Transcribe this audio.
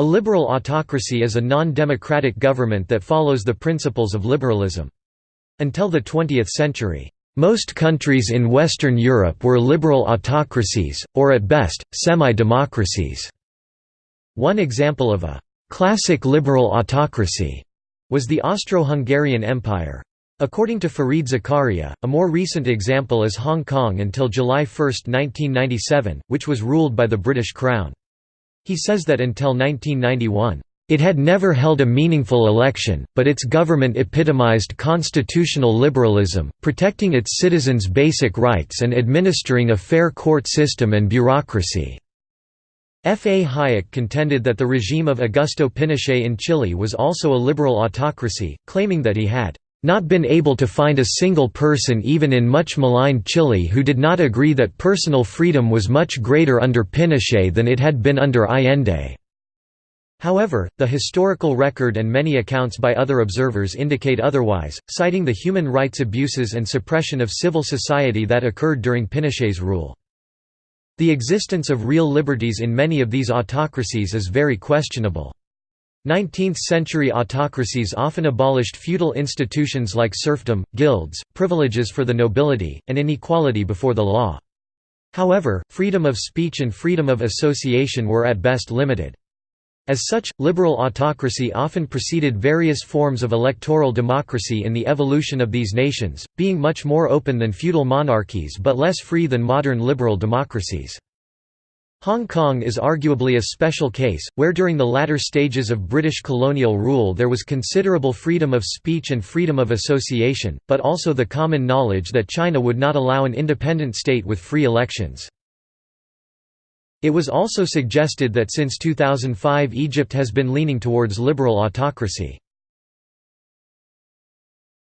A liberal autocracy is a non-democratic government that follows the principles of liberalism. Until the 20th century, most countries in Western Europe were liberal autocracies, or at best, semi-democracies. One example of a «classic liberal autocracy» was the Austro-Hungarian Empire. According to Fareed Zakaria, a more recent example is Hong Kong until July 1, 1997, which was ruled by the British Crown. He says that until 1991, it had never held a meaningful election, but its government epitomized constitutional liberalism, protecting its citizens' basic rights and administering a fair court system and bureaucracy. F. A. Hayek contended that the regime of Augusto Pinochet in Chile was also a liberal autocracy, claiming that he had not been able to find a single person even in much maligned Chile who did not agree that personal freedom was much greater under Pinochet than it had been under Allende. However, the historical record and many accounts by other observers indicate otherwise, citing the human rights abuses and suppression of civil society that occurred during Pinochet's rule. The existence of real liberties in many of these autocracies is very questionable. 19th-century autocracies often abolished feudal institutions like serfdom, guilds, privileges for the nobility, and inequality before the law. However, freedom of speech and freedom of association were at best limited. As such, liberal autocracy often preceded various forms of electoral democracy in the evolution of these nations, being much more open than feudal monarchies but less free than modern liberal democracies. Hong Kong is arguably a special case, where during the latter stages of British colonial rule there was considerable freedom of speech and freedom of association, but also the common knowledge that China would not allow an independent state with free elections. It was also suggested that since 2005 Egypt has been leaning towards liberal autocracy.